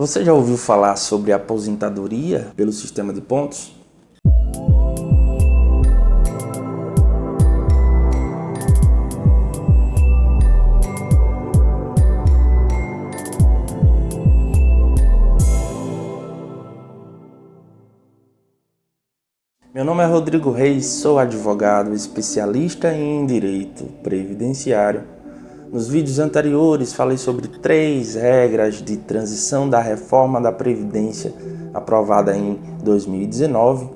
Você já ouviu falar sobre aposentadoria pelo sistema de pontos? Meu nome é Rodrigo Reis, sou advogado especialista em direito previdenciário. Nos vídeos anteriores falei sobre três regras de transição da reforma da Previdência aprovada em 2019.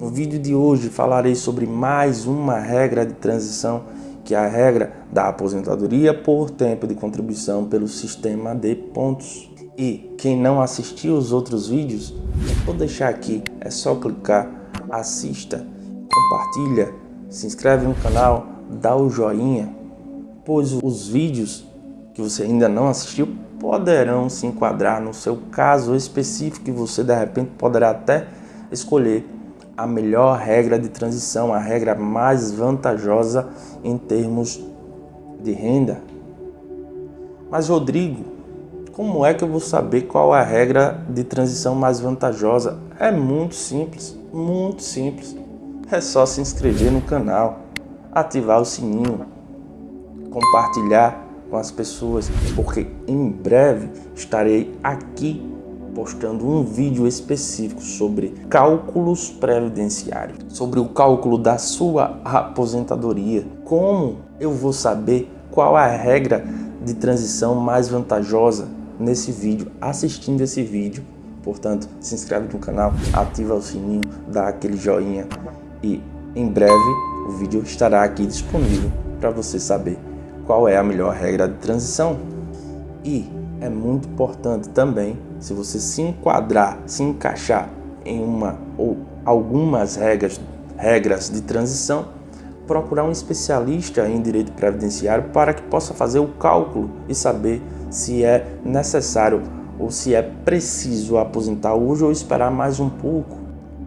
No vídeo de hoje falarei sobre mais uma regra de transição que é a regra da aposentadoria por tempo de contribuição pelo sistema de pontos. E quem não assistiu os outros vídeos, vou deixar aqui, é só clicar assista, compartilha, se inscreve no canal, dá o joinha, pois os vídeos que você ainda não assistiu poderão se enquadrar no seu caso específico e você de repente poderá até escolher a melhor regra de transição, a regra mais vantajosa em termos de renda. Mas Rodrigo, como é que eu vou saber qual é a regra de transição mais vantajosa? É muito simples. Muito simples. É só se inscrever no canal, ativar o sininho, compartilhar com as pessoas, porque em breve estarei aqui postando um vídeo específico sobre cálculos previdenciários, sobre o cálculo da sua aposentadoria. Como eu vou saber qual a regra de transição mais vantajosa nesse vídeo, assistindo esse vídeo Portanto, se inscreve no canal, ativa o sininho, dá aquele joinha e em breve o vídeo estará aqui disponível para você saber qual é a melhor regra de transição. E é muito importante também, se você se enquadrar, se encaixar em uma ou algumas regras, regras de transição, procurar um especialista em direito previdenciário para que possa fazer o cálculo e saber se é necessário ou se é preciso aposentar hoje ou esperar mais um pouco,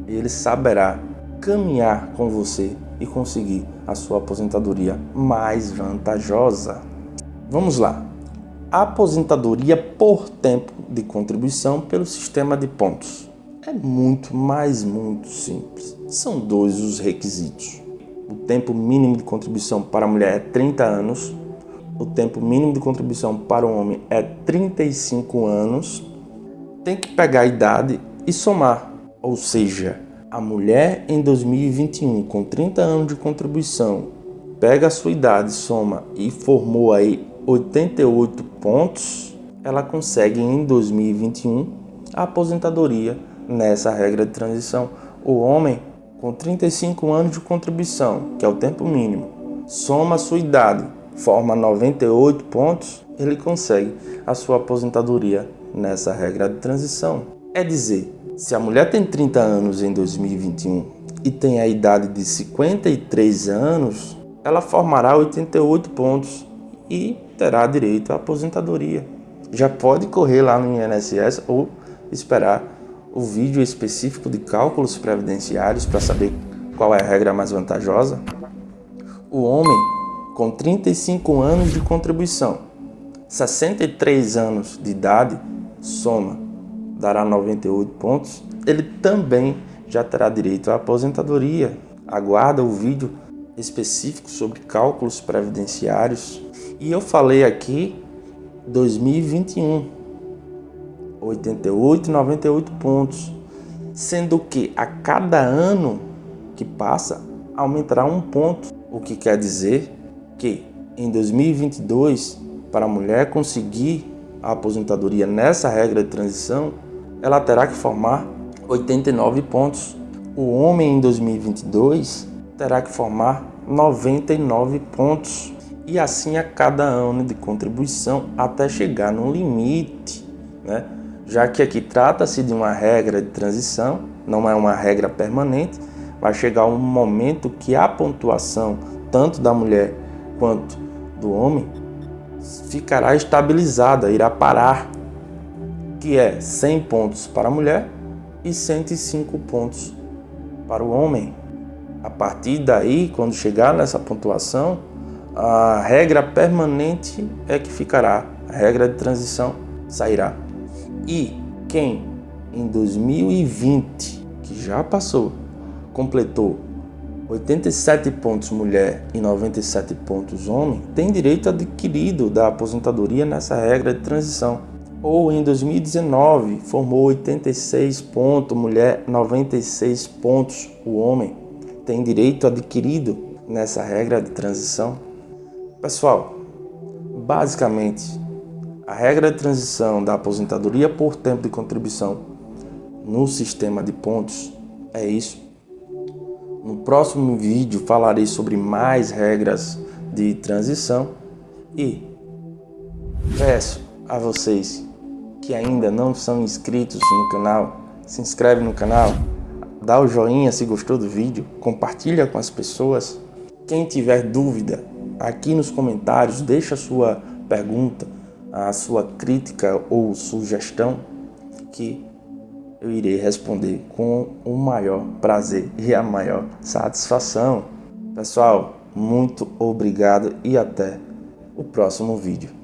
ele saberá caminhar com você e conseguir a sua aposentadoria mais vantajosa. Vamos lá. aposentadoria por tempo de contribuição pelo sistema de pontos. É muito, mas muito simples. São dois os requisitos. O tempo mínimo de contribuição para a mulher é 30 anos o tempo mínimo de contribuição para o homem é 35 anos, tem que pegar a idade e somar. Ou seja, a mulher em 2021 com 30 anos de contribuição, pega a sua idade, soma e formou aí 88 pontos, ela consegue em 2021 a aposentadoria nessa regra de transição. O homem com 35 anos de contribuição, que é o tempo mínimo, soma a sua idade forma 98 pontos, ele consegue a sua aposentadoria nessa regra de transição. É dizer, se a mulher tem 30 anos em 2021 e tem a idade de 53 anos, ela formará 88 pontos e terá direito à aposentadoria. Já pode correr lá no INSS ou esperar o vídeo específico de cálculos previdenciários para saber qual é a regra mais vantajosa. O homem com 35 anos de contribuição, 63 anos de idade, soma, dará 98 pontos, ele também já terá direito à aposentadoria. Aguarda o vídeo específico sobre cálculos previdenciários. E eu falei aqui 2021, 88 e 98 pontos, sendo que a cada ano que passa aumentará um ponto, o que quer dizer que em 2022, para a mulher conseguir a aposentadoria nessa regra de transição, ela terá que formar 89 pontos. O homem em 2022 terá que formar 99 pontos. E assim a cada ano de contribuição até chegar no limite, né? já que aqui trata-se de uma regra de transição, não é uma regra permanente, vai chegar um momento que a pontuação tanto da mulher quanto do homem ficará estabilizada, irá parar, que é 100 pontos para a mulher e 105 pontos para o homem. A partir daí, quando chegar nessa pontuação, a regra permanente é que ficará, a regra de transição sairá. E quem em 2020, que já passou, completou 87 pontos mulher e 97 pontos homem, tem direito adquirido da aposentadoria nessa regra de transição. Ou em 2019, formou 86 pontos mulher, 96 pontos o homem, tem direito adquirido nessa regra de transição. Pessoal, basicamente, a regra de transição da aposentadoria por tempo de contribuição no sistema de pontos é isso. No próximo vídeo falarei sobre mais regras de transição e peço a vocês que ainda não são inscritos no canal, se inscreve no canal, dá o joinha se gostou do vídeo, compartilha com as pessoas. Quem tiver dúvida, aqui nos comentários, deixa a sua pergunta, a sua crítica ou sugestão que eu irei responder com o maior prazer e a maior satisfação. Pessoal, muito obrigado e até o próximo vídeo.